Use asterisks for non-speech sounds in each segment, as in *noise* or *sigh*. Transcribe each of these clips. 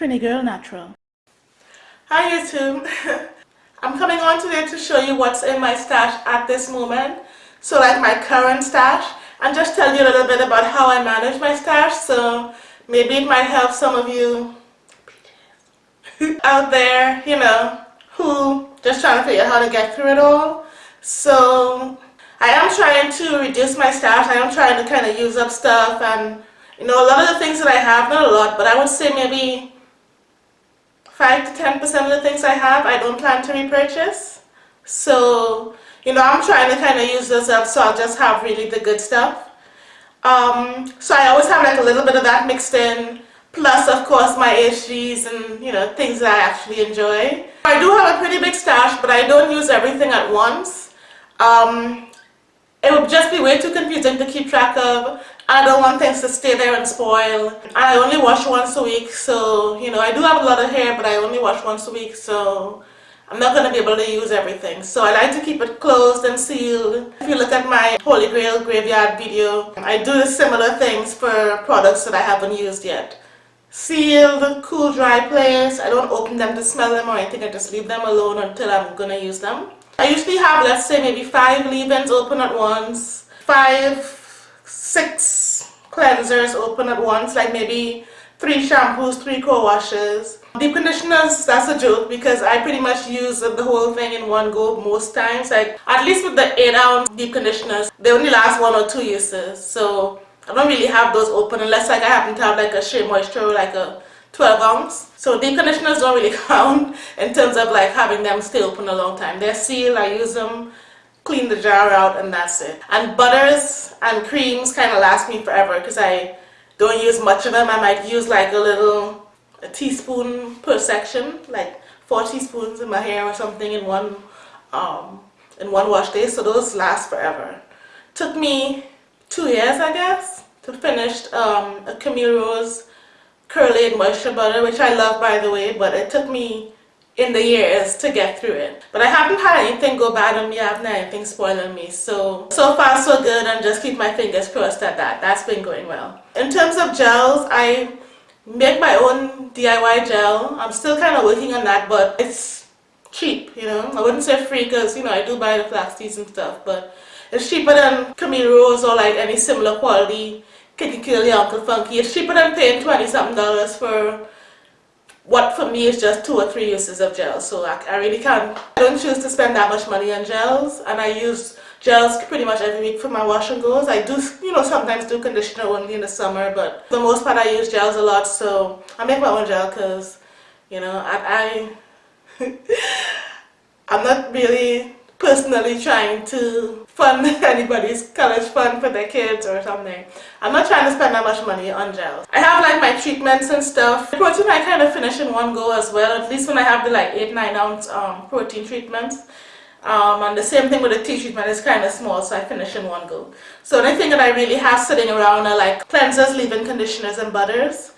Trini Girl Natural. Hi YouTube. *laughs* I'm coming on today to show you what's in my stash at this moment. So like my current stash and just tell you a little bit about how I manage my stash so maybe it might help some of you *laughs* out there, you know, who just trying to figure out how to get through it all. So I am trying to reduce my stash. I am trying to kind of use up stuff and you know a lot of the things that I have, not a lot, but I would say maybe 5 to 10% of the things I have I don't plan to repurchase. So, you know, I'm trying to kind of use this up so I'll just have really the good stuff. Um, so I always have like a little bit of that mixed in, plus of course my HGs and, you know, things that I actually enjoy. I do have a pretty big stash, but I don't use everything at once. Um, it would just be way too confusing to keep track of. I don't want things to stay there and spoil. I only wash once a week, so, you know, I do have a lot of hair, but I only wash once a week, so I'm not going to be able to use everything. So I like to keep it closed and sealed. If you look at my Holy Grail Graveyard video, I do similar things for products that I haven't used yet. Sealed, cool, dry place. I don't open them to smell them or anything. I just leave them alone until I'm going to use them. I usually have, let's say, maybe five leave-ins open at once, five, six cleansers open at once, like maybe three shampoos, three co-washes. Deep conditioners, that's a joke because I pretty much use the whole thing in one go most times. Like at least with the 8 ounce deep conditioners, they only last one or two uses. So I don't really have those open unless like I happen to have like a Shea Moisture like a 12 ounce. So deep conditioners don't really *laughs* count in terms of like having them stay open a long time. They're sealed, I use them, clean the jar out and that's it. And butters and creams kind of last me forever because I don't use much of them. I might use like a little a teaspoon per section, like four teaspoons in my hair or something in one um, in one wash day. So those last forever. Took me two years I guess to finish um, a Camille Rose Curlaide Moisture Butter, which I love by the way, but it took me in the years to get through it. But I haven't had anything go bad on me, I haven't had anything spoiling me. So, so far so good and just keep my fingers crossed at that. That's been going well. In terms of gels, I make my own DIY gel. I'm still kind of working on that, but it's cheap, you know. I wouldn't say free because, you know, I do buy the flax and stuff, but it's cheaper than Camille Rose or like any similar quality Kinky Curly Uncle Funky. It's cheaper than paying 20 something dollars for what for me is just two or three uses of gels. So I, I really can't, I don't choose to spend that much money on gels and I use gels pretty much every week for my wash and goes. I do, you know, sometimes do conditioner only in the summer, but for the most part I use gels a lot. So I make my own gel because, you know, I, I *laughs* I'm not really personally trying to fund *laughs* anybody's college fund for their kids or something. I'm not trying to spend that much money on gels. I have like my treatments and stuff. Protein I kind of finish in one go as well, at least when I have the like 8-9 ounce um, protein treatments. Um, and the same thing with the tea treatment is kind of small so I finish in one go. So the only thing that I really have sitting around are like cleansers, leave-in conditioners and butters.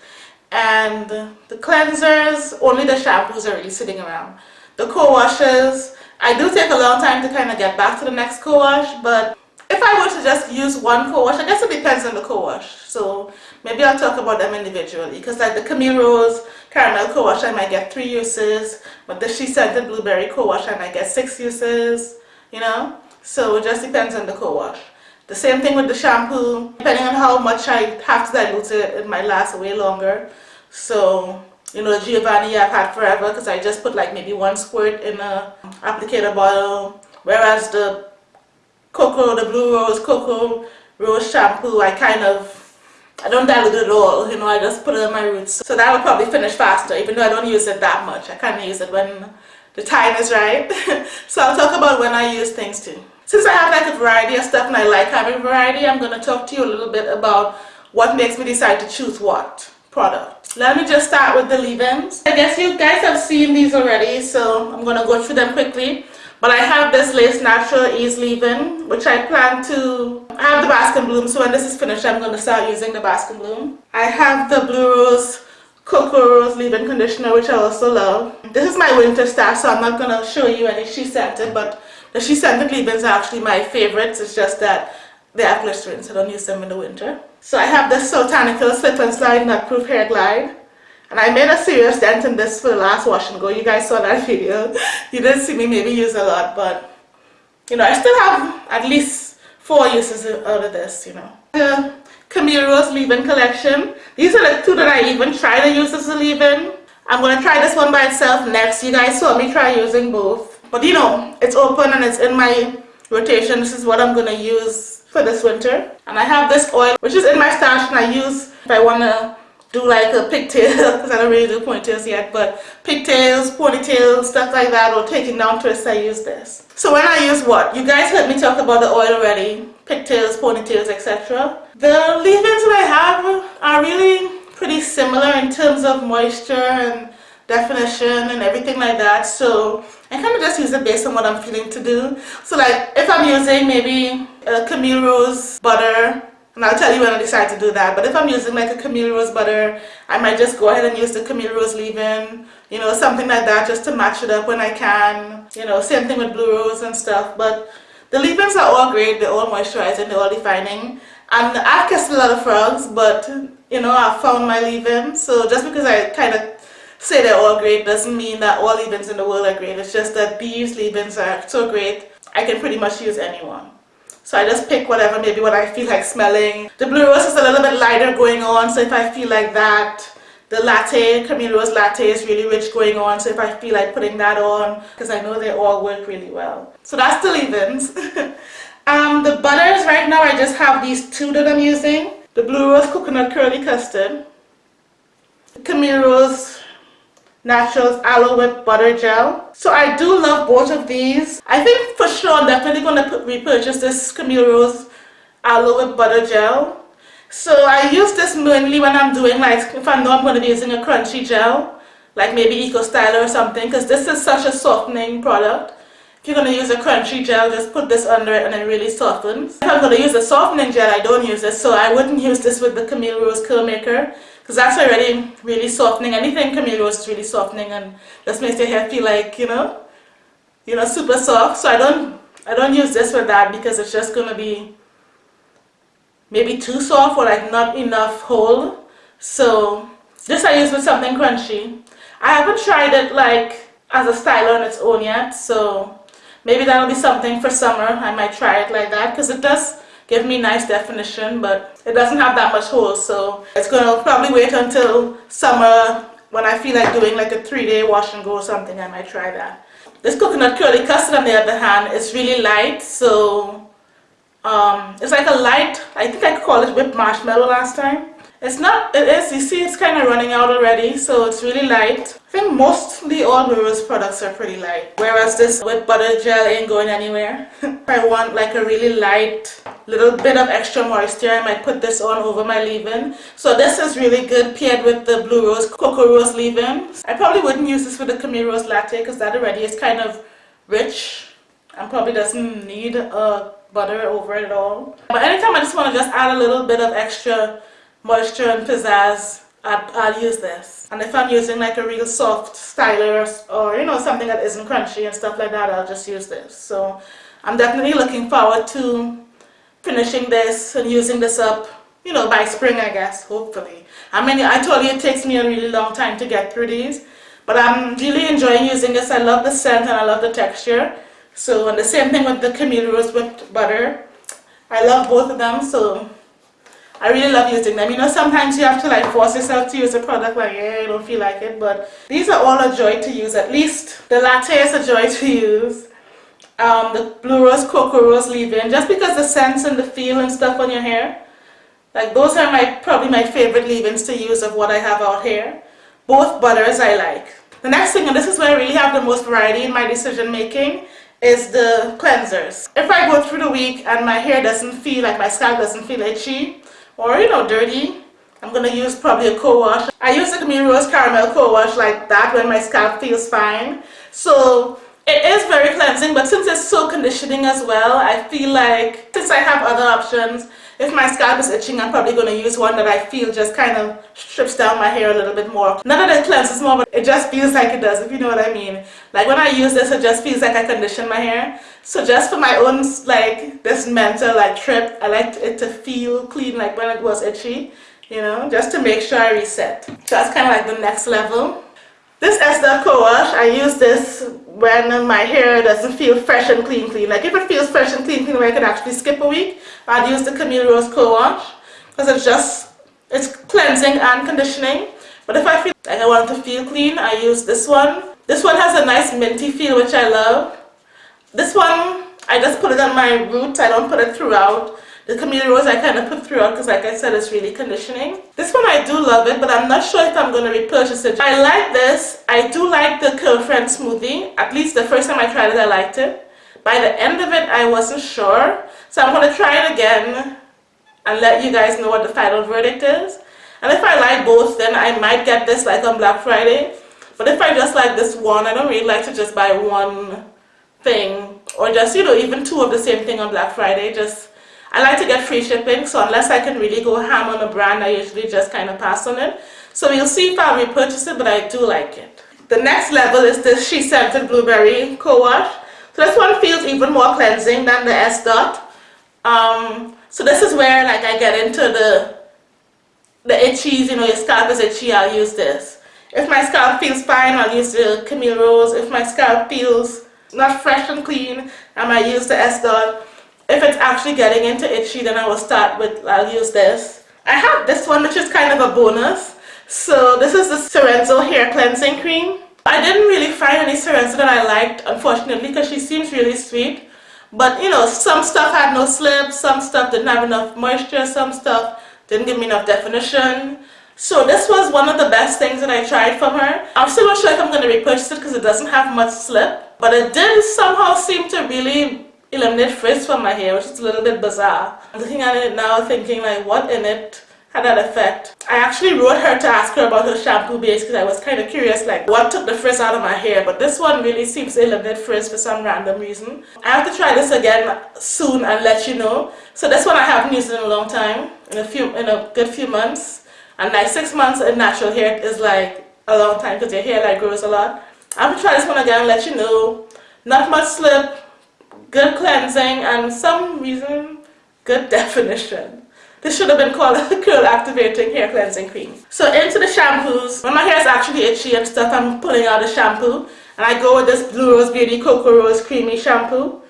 And the cleansers, only the shampoos are really sitting around. The co-washes, I do take a long time to kind of get back to the next co-wash, but if I were to just use one co-wash, I guess it depends on the co-wash. So maybe I'll talk about them individually because like the Camille Rose Caramel co-wash, I might get three uses, but the SheScentIt Blueberry co-wash, I might get six uses, you know? So it just depends on the co-wash. The same thing with the shampoo, depending on how much I have to dilute it, it might last way longer. So you know, Giovanni I've had forever because I just put like maybe one squirt in a applicator bottle. Whereas the Cocoa, the Blue Rose Cocoa Rose shampoo, I kind of, I don't dilute it at all, you know, I just put it on my roots. So that will probably finish faster, even though I don't use it that much. I kind of use it when the time is right. *laughs* so I'll talk about when I use things too. Since I have like a variety of stuff and I like having variety, I'm going to talk to you a little bit about what makes me decide to choose what product. Let me just start with the leave-ins. I guess you guys have seen these already, so I'm going to go through them quickly. But I have this Lace Natural Ease leave-in, which I plan to I have the Bask and Bloom. So when this is finished, I'm going to start using the Bask and Bloom. I have the Blue Rose Cocoa Rose leave-in conditioner, which I also love. This is my winter stash, so I'm not going to show you any SheScentIt, but the SheScentIt leave-ins are actually my favorites. It's just that they have glycerin, so I don't use them in the winter. So I have this Soultanical Slip and Slide Nut Proof Hair Glide. And I made a serious dent in this for the last wash and go. You guys saw that *laughs* video. you didn't see me maybe use a lot, but you know, I still have at least four uses out of this, you know. The Camille Rose leave-in collection. These are the two that I even try to use as a leave-in. I'm going to try this one by itself next. You guys saw me try using both. But you know, it's open and it's in my rotation. This is what I'm going to use for this winter. And I have this oil, which is in my stash and I use if I want to do like a pigtail *laughs* because I don't really do ponytails yet but pigtails, ponytails, stuff like that or taking down twists I use this. So when I use what? You guys heard me talk about the oil already. Pigtails, ponytails, etc. The leave-ins that I have are really pretty similar in terms of moisture and definition and everything like that so I kind of just use it based on what I'm feeling to do. So like if I'm using maybe a Camille Rose butter and I'll tell you when I decide to do that. But if I'm using like a Camille Rose butter, I might just go ahead and use the Camille Rose leave-in, you know, something like that just to match it up when I can. You know, same thing with Blue Rose and stuff. But the leave-ins are all great. They're all moisturizing. They're all defining. And I've kissed a lot of frogs, but, you know, I've found my leave-in. So just because I kind of say they're all great doesn't mean that all leave-ins in the world are great. It's just that these leave-ins are so great, I can pretty much use anyone. So I just pick whatever, maybe what I feel like smelling. The Blue Rose is a little bit lighter going on, so if I feel like that. The latte, Camille Rose latte is really rich going on, so if I feel like putting that on, because I know they all work really well. So that's the leave-ins. *laughs* um, the butters, right now I just have these two that I'm using. The Blue Rose Coconut Curly Custard. Camille Rose Naturals Aloe Whip Butter Gel. So I do love both of these. I think for sure I'm definitely going to repurchase this Camille Rose Aloe Whip Butter Gel. So I use this mainly when I'm doing like, if I know I'm going to be using a crunchy gel, like maybe Eco Styler or something, because this is such a softening product. If you're going to use a crunchy gel, just put this under it and it really softens. If I'm going to use a softening gel, I don't use this, so I wouldn't use this with the Camille Rose Curl Maker because that's already really softening. Anything Camille Rose is really softening and just makes your hair feel like, you know, you know, super soft. So I don't, I don't use this with that because it's just going to be maybe too soft or like not enough hold. So this I use with something crunchy. I haven't tried it like as a style on its own yet. So maybe that'll be something for summer. I might try it like that because it does give me nice definition but it doesn't have that much hold so it's to probably wait until summer when I feel like doing like a three-day wash and go or something I might try that. This coconut curly custard on the other hand is really light so um, it's like a light, I think I called it whipped marshmallow last time it's not, it is, you see it's kind of running out already, so it's really light. I think mostly all Rose products are pretty light. Whereas this with butter gel ain't going anywhere. *laughs* I want like a really light, little bit of extra moisture, I might put this on over my leave-in. So this is really good paired with the Blue Rose Cocoa Rose leave-in. I probably wouldn't use this for the Camille Rose Latte because that already is kind of rich and probably doesn't need a butter over it at all. But anytime I just want to just add a little bit of extra moisture and pizzazz, I'd, I'll use this. And if I'm using like a real soft styler or you know something that isn't crunchy and stuff like that, I'll just use this. So I'm definitely looking forward to finishing this and using this up, you know, by spring I guess, hopefully. I mean, I told you it takes me a really long time to get through these, but I'm really enjoying using this. I love the scent and I love the texture. So, and the same thing with the Camille Rose whipped butter. I love both of them, so I really love using them. You know, sometimes you have to like force yourself to use a product like, yeah, I don't feel like it. But these are all a joy to use. At least the latte is a joy *laughs* to use. Um, the Blue Rose Cocoa Rose leave-in. Just because the scents and the feel and stuff on your hair. Like those are my probably my favorite leave-ins to use of what I have out here. Both butters I like. The next thing, and this is where I really have the most variety in my decision making, is the cleansers. If I go through the week and my hair doesn't feel like my scalp doesn't feel itchy, or you know dirty I'm to use probably a co-wash. I use the Camille Rose Caramel co-wash like that when my scalp feels fine. So it is very cleansing but since it's so conditioning as well I feel like since I have other options if my scalp is itching I'm probably going to use one that I feel just kind of strips down my hair a little bit more. Not that it cleanses more but it just feels like it does if you know what I mean. Like when I use this it just feels like I condition my hair. So just for my own like this mental like trip I like it to feel clean like when it was itchy you know, just to make sure I reset. So that's kind of like the next level. This Esther co-wash, I use this when my hair doesn't feel fresh and clean clean. Like if it feels fresh and clean clean where I can actually skip a week, I'd use the Camille Rose co-wash because it's just, it's cleansing and conditioning. But if I feel like I want to feel clean, I use this one. This one has a nice minty feel which I love. This one, I just put it on my roots, I don't put it throughout. The Camille Rose I kind of put throughout because like I said it's really conditioning. This one I do love it but I'm not sure if I'm going to repurchase it. I like this. I do like the Curlfriend smoothie. At least the first time I tried it I liked it. By the end of it I wasn't sure. So I'm going to try it again and let you guys know what the final verdict is. And if I like both then I might get this like on Black Friday. But if I just like this one, I don't really like to just buy one thing or just, you know, even two of the same thing on Black Friday. Just I like to get free shipping, so unless I can really go ham on a brand, I usually just kind of pass on it. So we'll see if I'll repurchase it, but I do like it. The next level is this SheScentIt Blueberry Co-Wash. So this one feels even more cleansing than the S Dot. Um, so this is where like I get into the the itchies, you know, your scalp is itchy, I'll use this. If my scalp feels fine, I'll use the Camille Rose. If my scalp feels not fresh and clean, I might use the S Dot. If it's actually getting into itchy, then I will start with, I'll use this. I have this one, which is kind of a bonus. So this is the Sorenzo Hair Cleansing Cream. I didn't really find any Sorenzo that I liked, unfortunately, because she seems really sweet. But, you know, some stuff had no slip, some stuff didn't have enough moisture, some stuff didn't give me enough definition. So this was one of the best things that I tried from her. I'm still not sure if I'm going to repurchase it because it doesn't have much slip. But it did somehow seem to really eliminate frizz from my hair, which is a little bit bizarre. I'm looking at it now thinking like what in it had that effect. I actually wrote her to ask her about her shampoo base because I was kind of curious like what took the frizz out of my hair but this one really seems to eliminate frizz for some random reason. I have to try this again soon and let you know. So this one I haven't used in a long time, in a few, in a good few months. And like six months in natural hair is like a long time because your hair like grows a lot. I'm gonna try this one again and let you know. Not much slip, good cleansing, and some reason, good definition. This should have been called a *laughs* curl activating hair cleansing cream. So into the shampoos, when my hair is actually itchy and stuff, I'm pulling out the shampoo and I go with this Blue Rose Beauty Cocoa Rose Creamy Shampoo.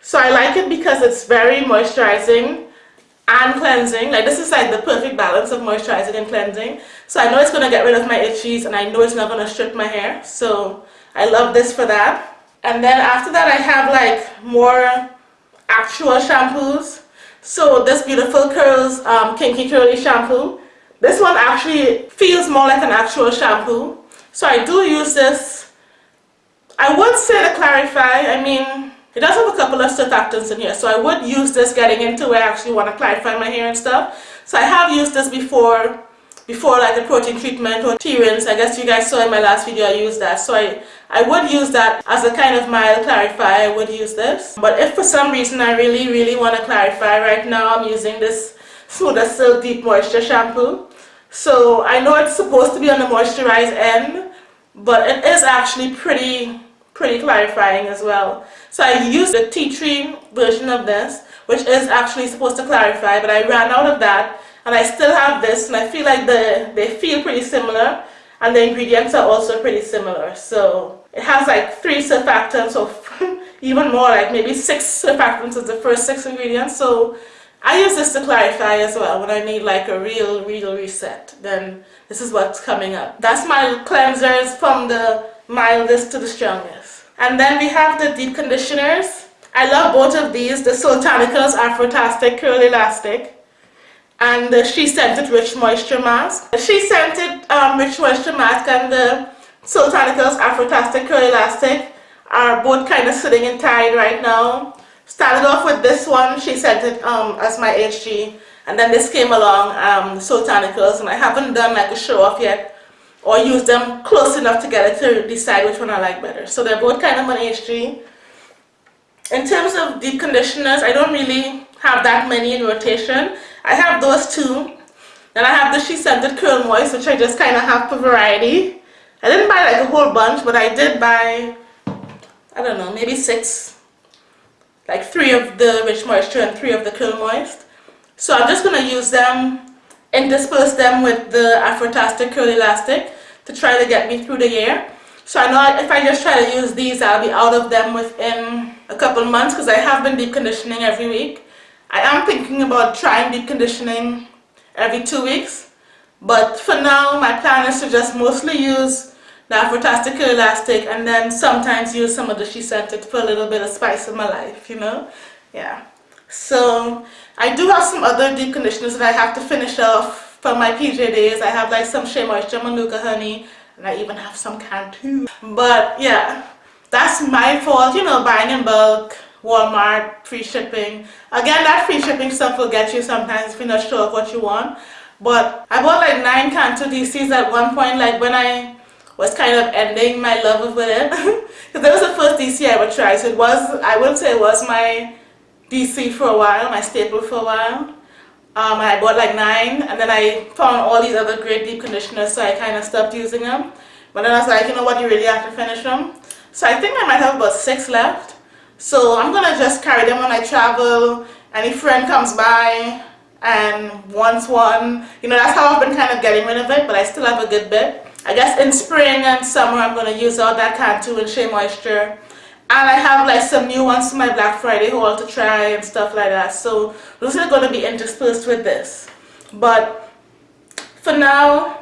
So I like it because it's very moisturizing and cleansing. Like this is like the perfect balance of moisturizing and cleansing. So I know it's going to get rid of my itchies and I know it's not going to strip my hair. So I love this for that. And then after that I have like more actual shampoos. So this Beautiful Curls um, Kinky Curly shampoo. This one actually feels more like an actual shampoo. So I do use this. I would say to clarify, I mean, it does have a couple of surfactants in here. So I would use this getting into where I actually want to clarify my hair and stuff. So I have used this before before like a protein treatment or T-rinse. I guess you guys saw in my last video I used that. So I, I would use that as a kind of mild clarify. I would use this. But if for some reason I really, really want to clarify, right now I'm using this Smooth Silk Deep Moisture Shampoo. So I know it's supposed to be on the moisturized end, but it is actually pretty, pretty clarifying as well. So I used the tea tree version of this, which is actually supposed to clarify, but I ran out of that and I still have this and I feel like the, they feel pretty similar and the ingredients are also pretty similar. So it has like three surfactants or *laughs* even more like maybe six surfactants is the first six ingredients. So I use this to clarify as well when I need like a real, real reset. Then this is what's coming up. That's my cleansers from the mildest to the strongest. And then we have the deep conditioners. I love both of these, the Soultanicals Afrotastic Curl Elastic and the SheScentIt Rich Moisture Mask. The SheScentIt um, Rich Moisture Mask and the Soultanicals Afrotastic Curl Elastic are both kind of sitting and tied right now. Started off with this one, SheScentIt um, as my HG and then this came along, um, Soultanicals and I haven't done like a show off yet or used them close enough together to decide which one I like better. So they're both kind of on HG. In terms of deep conditioners, I don't really have that many in rotation. I have those two. Then I have the SheScentIt Curl Moist, which I just kind of have for variety. I didn't buy like a whole bunch, but I did buy, I don't know, maybe six. Like three of the Rich Moisture and three of the Curl Moist. So I'm just going to use them intersperse them with the Afrotastic Curl Elastic to try to get me through the year. So I know if I just try to use these, I'll be out of them within a couple months because I have been deep conditioning every week. I am thinking about trying deep conditioning every two weeks. But for now, my plan is to just mostly use the Afrotastic Elastic and then sometimes use some of the SheScentIt for a little bit of spice in my life, you know? Yeah. So I do have some other deep conditioners that I have to finish off for my PJ days. I have like some Shea Moisture Manuka Honey and I even have some Cantu. But yeah, that's my fault, you know, buying in bulk, Walmart, free shipping. Again, that free shipping stuff will get you sometimes if you're not sure of what you want. But I bought like nine Cantu DCs at one point, like when I was kind of ending my love with it. *laughs* Because that was the first DC I ever tried. So it was, I would say it was my DC for a while, my staple for a while. Um, I bought like nine and then I found all these other great deep conditioners so I kind of stopped using them. But then I was like, you know what, you really have to finish them. So I think I might have about six left. So I'm going to just carry them when I travel. Any friend comes by and once one. You know, that's how I've been kind of getting rid of it, but I still have a good bit. I guess in spring and summer I'm going to use all that Cantu and Shea Moisture and I have like some new ones for my Black Friday haul to try and stuff like that so those are going to be interspersed with this but for now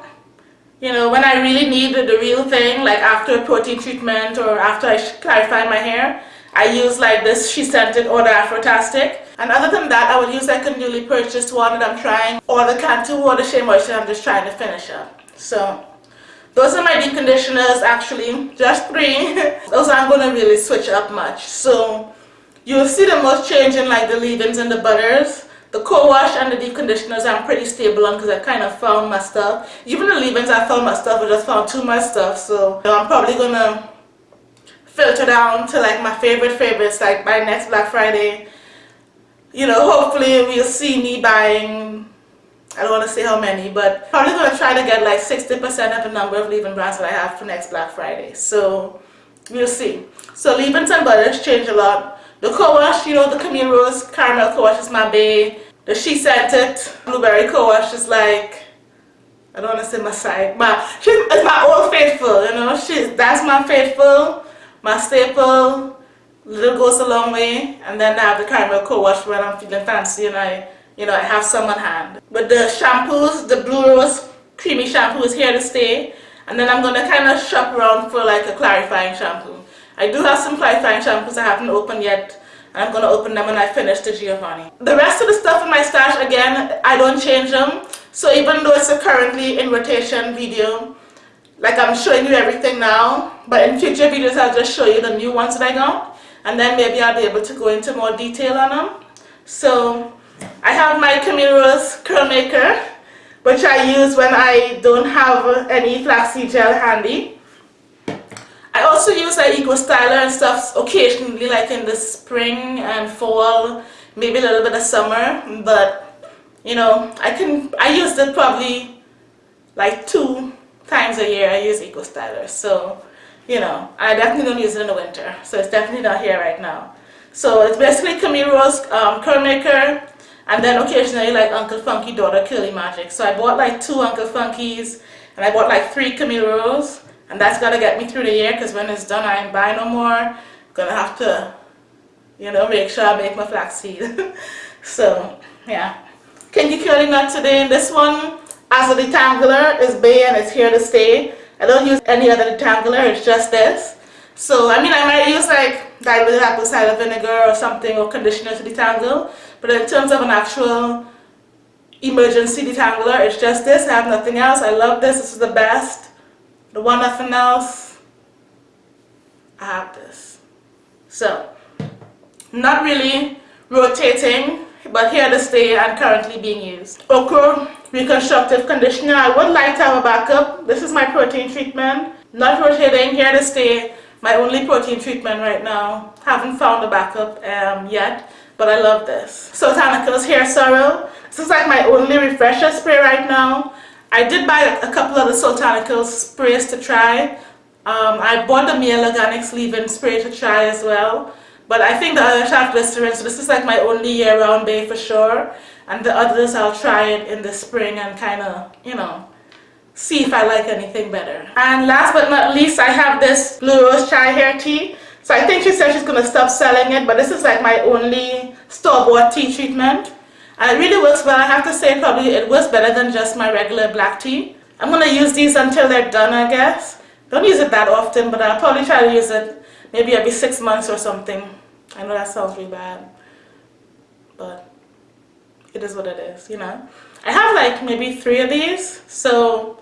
you know when I really need the real thing like after a protein treatment or after I clarify my hair I use like this SheScentIt or the Afrotastic and other than that I will use like a newly purchased one that I'm trying or the Cantu the Shea Moisture I'm just trying to finish up so those are my deep conditioners actually, just three. *laughs* Those aren't going to really switch up much. So you'll see the most change in like the leave-ins and the butters. The co-wash and the deep conditioners I'm pretty stable on because I kind of found my stuff. Even the leave-ins I found my stuff, I just found too much stuff. So you know, I'm probably going to filter down to like my favorite favorites like by next Black Friday. You know, hopefully we'll see me buying I don't want to say how many, but probably going to try to get like 60% of the number of leave-in brands that I have for next Black Friday. So we'll see. So leave-ins and butters change a lot. The co-wash, you know, the Camille Rose Caramel co-wash is my bae. The SheScentIt Blueberry co-wash is like, I don't want to say my side, but she's it's my old faithful, you know. She's that's my faithful, my staple. Little goes a long way. And then I have the caramel co-wash when I'm feeling fancy and I you know, I have some on hand. But the shampoos, the Blue Rose Creamy Shampoo is here to stay. And then I'm to kind of shop around for like a clarifying shampoo. I do have some clarifying shampoos I haven't opened yet. And I'm to open them when I finish the Giovanni. The rest of the stuff in my stash, again, I don't change them. So even though it's a currently in rotation video, like I'm showing you everything now, but in future videos I'll just show you the new ones that I got. And then maybe I'll be able to go into more detail on them. So I have my Camille Rose curl maker which I use when I don't have any flaxseed gel handy. I also use like Eco Styler and stuff occasionally like in the spring and fall, maybe a little bit of summer, but you know, I can, I use it probably like two times a year I use Eco Styler, so you know, I definitely don't use it in the winter, so it's definitely not here right now. So it's basically Camille Rose um, curl maker, and then occasionally like Uncle Funky daughter Curly Magic. So I bought like two Uncle Funkies and I bought like three Camille Rose and that's gotta get me through the year because when it's done I ain't buy no more. I'm gonna have to, you know, make sure I make my flaxseed. *laughs* so yeah. Kinky Curly Knot today in this one as a detangler is Bay and it's here to stay. I don't use any other detangler, it's just this. So I mean I might use like diluted apple cider vinegar or something or conditioner to detangle but in terms of an actual emergency detangler, it's just this. I have nothing else. I love this. This is the best. The one nothing else. I have this. So, not really rotating, but here to stay and currently being used. Okra Reconstructive Conditioner. I would like to have a backup. This is my protein treatment. Not rotating, here to stay. My only protein treatment right now. Haven't found a backup um, yet but I love this. Soultanicals Hair Sorrow. This is like my only refresher spray right now. I did buy a couple of the Soultanicals sprays to try. Um, I bought the Mielle Organics leave-in spray to try as well. But I think the have glycerin, so this is like my only year-round bay for sure. And the others I'll try it in the spring and kind of, you know, see if I like anything better. And last but not least, I have this Blue Rose Chai Hair Tea. So I think she said she's going to stop selling it, but this is like my only store-bought tea treatment. And it really works well. I have to say probably it works better than just my regular black tea. I'm going to use these until they're done, I guess. Don't use it that often, but I'll probably try to use it maybe every six months or something. I know that sounds really bad, but it is what it is, you know. I have like maybe three of these, so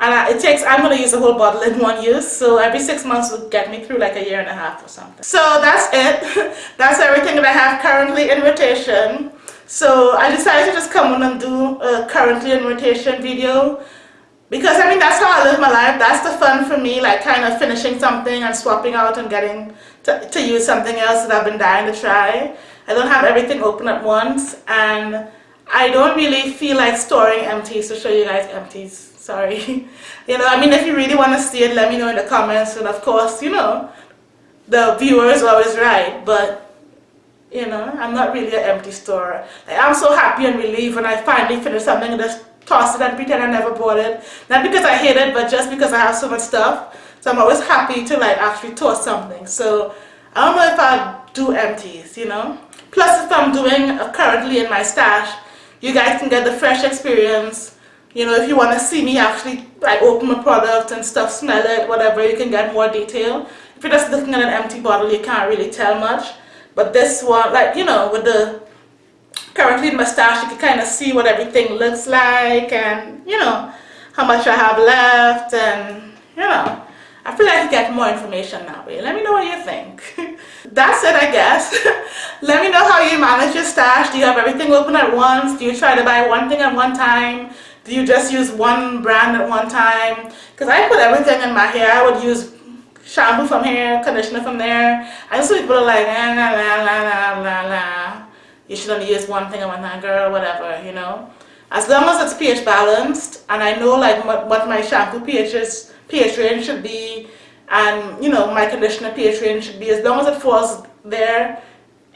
and it takes, I'm going to use a whole bottle in one use, so every six months will get me through like a year and a half or something. So that's it. *laughs* that's everything that I have currently in rotation. So I decided to just come on and do a currently in rotation video because I mean that's how I live my life. That's the fun for me, like kind of finishing something and swapping out and getting to, to use something else that I've been dying to try. I don't have everything open at once and I don't really feel like storing empties to show you guys empties. Sorry. *laughs* you know, I mean if you really want to see it, let me know in the comments and of course, you know, the viewer is always right, but you know, I'm not really an empty store. Like, I'm so happy and relieved when I finally finish something just toss it and pretend I never bought it. Not because I hate it, but just because I have so much stuff. So I'm always happy to like actually toss something. So I don't know if I do empties, you know. Plus if I'm doing uh, currently in my stash, you guys can get the fresh experience. You know, if you want to see me actually like open a product and stuff, smell it, whatever, you can get more detail. If you're just looking at an empty bottle, you can't really tell much. But this one, like, you know, with the currently in my stash, you can kind of see what everything looks like and, you know, how much I have left and, you know, I feel like you get more information that way. Let me know what you think. *laughs* That's it, I guess. *laughs* Let me know how you manage your stash. Do you have everything open at once? Do you try to buy one thing at one time? Do you just use one brand at one time? Because I put everything in my hair. I would use shampoo from here, conditioner from there. I just people are like, la la la la la la. You should only use one thing at one time, girl, whatever, you know. As long as it's pH balanced, and I know like what my shampoo pH is, pH range should be, and you know my conditioner pH range should be. As long as it falls there,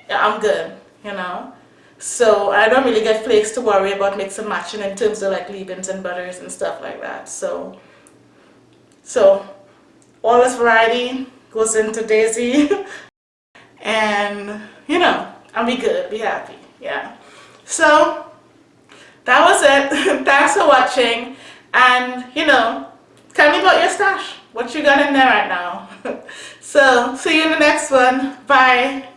I'm good, you know. So I don't really get flakes to worry about mixing matching in terms of like leave-ins and butters and stuff like that. So, so all this variety goes into Daisy *laughs* and you know I'll be good be happy yeah. So that was it. *laughs* Thanks for watching. And you know tell me about your stash. What you got in there right now. *laughs* So see you in the next one. Bye